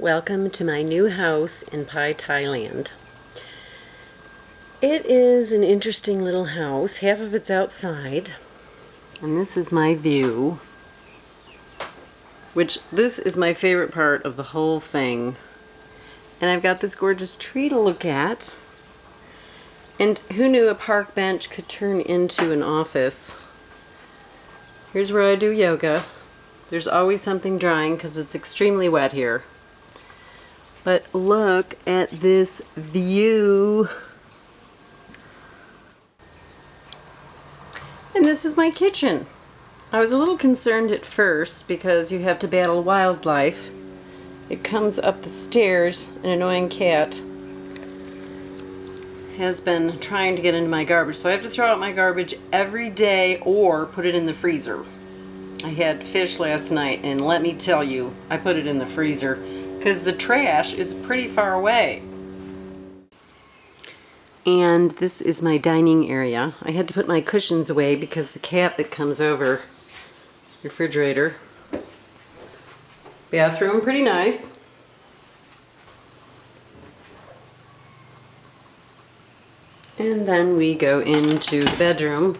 Welcome to my new house in Pai, Thailand. It is an interesting little house. Half of it's outside. And this is my view. Which, this is my favorite part of the whole thing. And I've got this gorgeous tree to look at. And who knew a park bench could turn into an office? Here's where I do yoga. There's always something drying because it's extremely wet here. But look at this view. And this is my kitchen. I was a little concerned at first because you have to battle wildlife. It comes up the stairs, an annoying cat has been trying to get into my garbage. So I have to throw out my garbage every day or put it in the freezer. I had fish last night and let me tell you, I put it in the freezer because the trash is pretty far away. And this is my dining area. I had to put my cushions away because the cat that comes over, refrigerator. Bathroom, pretty nice. And then we go into the bedroom.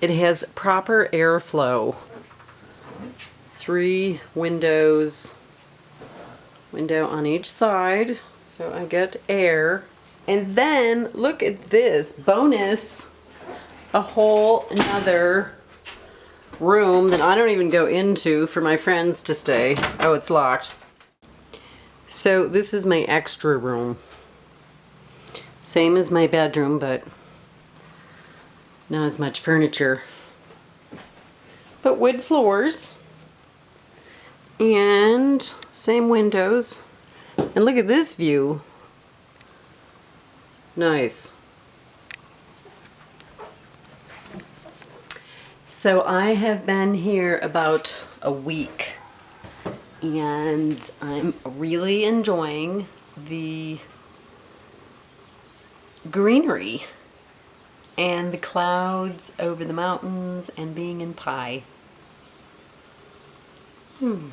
It has proper airflow. Three windows, window on each side, so I get air. And then look at this bonus, a whole another room that I don't even go into for my friends to stay. Oh, it's locked. So this is my extra room. Same as my bedroom, but not as much furniture. But wood floors. And same windows. And look at this view. Nice. So I have been here about a week and I'm really enjoying the greenery and the clouds over the mountains and being in Pai. Hmm.